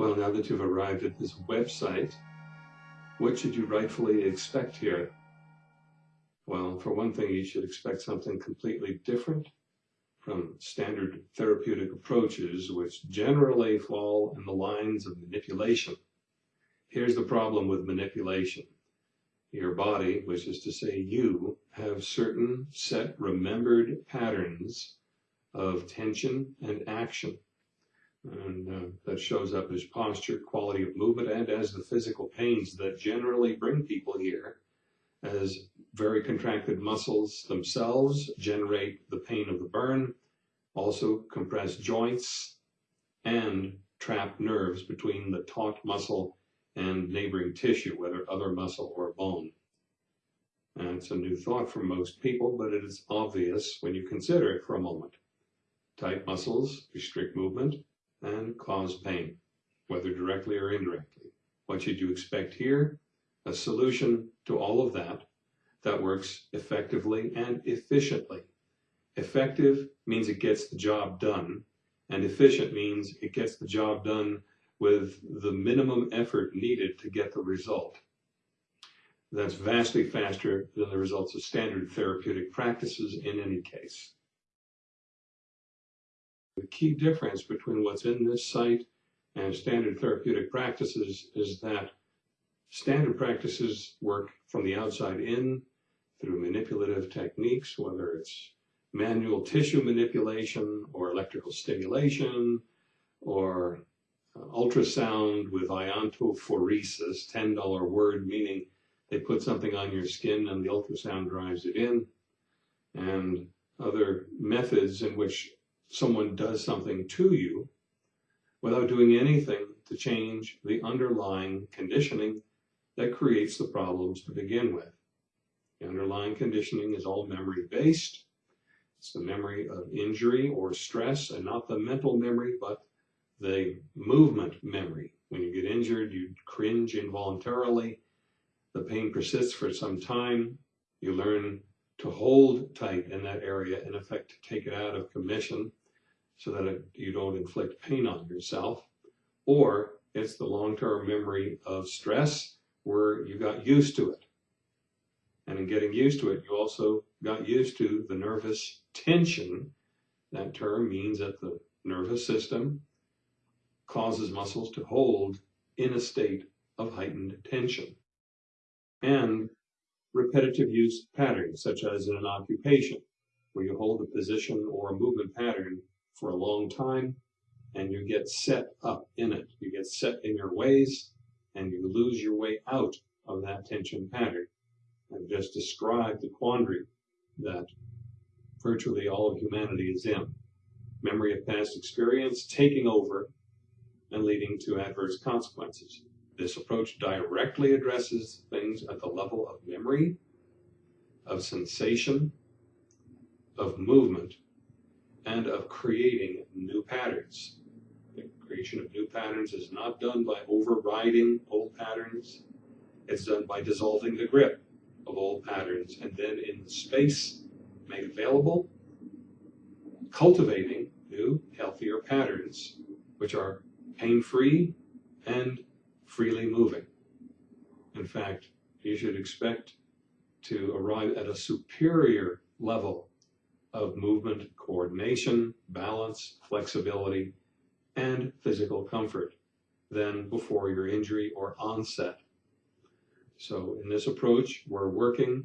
Well, now that you've arrived at this website, what should you rightfully expect here? Well, for one thing, you should expect something completely different from standard therapeutic approaches, which generally fall in the lines of manipulation. Here's the problem with manipulation. Your body, which is to say you, have certain set remembered patterns of tension and action. And uh, that shows up as posture, quality of movement, and as the physical pains that generally bring people here as very contracted muscles themselves generate the pain of the burn, also compressed joints, and trapped nerves between the taut muscle and neighboring tissue, whether other muscle or bone. And it's a new thought for most people, but it is obvious when you consider it for a moment. Tight muscles restrict movement, and cause pain, whether directly or indirectly. What should you expect here? A solution to all of that that works effectively and efficiently. Effective means it gets the job done, and efficient means it gets the job done with the minimum effort needed to get the result. That's vastly faster than the results of standard therapeutic practices in any case. The key difference between what's in this site and standard therapeutic practices is that standard practices work from the outside in through manipulative techniques, whether it's manual tissue manipulation or electrical stimulation or uh, ultrasound with iontophoresis, $10 word, meaning they put something on your skin and the ultrasound drives it in, and other methods in which someone does something to you without doing anything to change the underlying conditioning that creates the problems to begin with. The underlying conditioning is all memory based. It's the memory of injury or stress and not the mental memory, but the movement memory. When you get injured, you cringe involuntarily. The pain persists for some time. You learn to hold tight in that area, in effect, to take it out of commission so that it, you don't inflict pain on yourself, or it's the long-term memory of stress where you got used to it. And in getting used to it, you also got used to the nervous tension. That term means that the nervous system causes muscles to hold in a state of heightened tension. And repetitive use patterns, such as in an occupation, where you hold a position or a movement pattern for a long time and you get set up in it. You get set in your ways and you lose your way out of that tension pattern. I've just described the quandary that virtually all of humanity is in. Memory of past experience taking over and leading to adverse consequences. This approach directly addresses things at the level of memory, of sensation, of movement, and of creating new patterns. The creation of new patterns is not done by overriding old patterns. It's done by dissolving the grip of old patterns and then in the space made available, cultivating new, healthier patterns, which are pain-free and freely moving. In fact, you should expect to arrive at a superior level of movement coordination, balance, flexibility, and physical comfort than before your injury or onset. So in this approach, we're working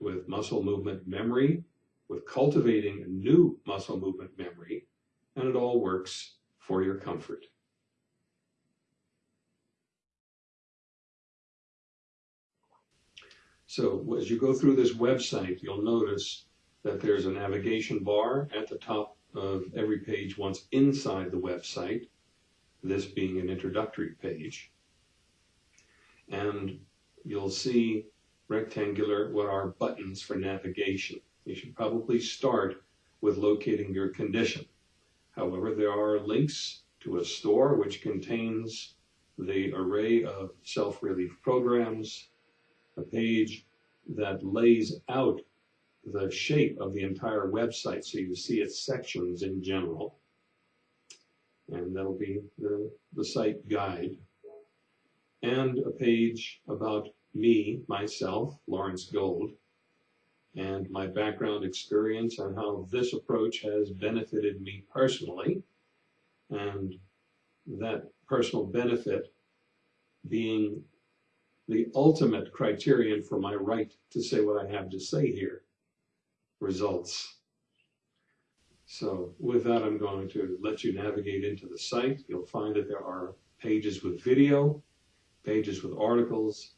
with muscle movement memory, with cultivating new muscle movement memory, and it all works for your comfort. So as you go through this website, you'll notice that there's a navigation bar at the top of every page once inside the website, this being an introductory page. And you'll see rectangular what are buttons for navigation. You should probably start with locating your condition. However, there are links to a store which contains the array of self-relief programs, a page that lays out the shape of the entire website so you see its sections in general. And that'll be the, the site guide. And a page about me, myself, Lawrence Gold, and my background experience and how this approach has benefited me personally. And that personal benefit being the ultimate criterion for my right to say what I have to say here. Results. So with that, I'm going to let you navigate into the site. You'll find that there are pages with video, pages with articles,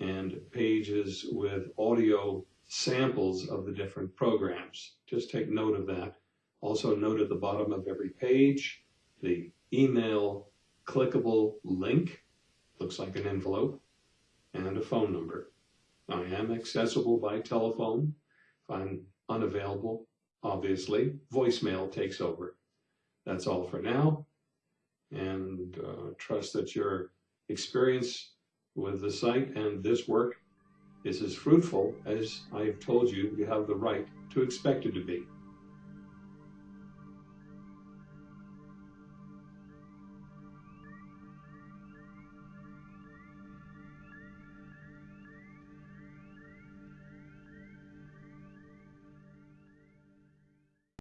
and pages with audio samples of the different programs. Just take note of that. Also note at the bottom of every page, the email clickable link, looks like an envelope, and a phone number. I am accessible by telephone. If I'm unavailable, obviously, voicemail takes over. That's all for now, and uh, trust that your experience with the site and this work is as fruitful as I have told you you have the right to expect it to be.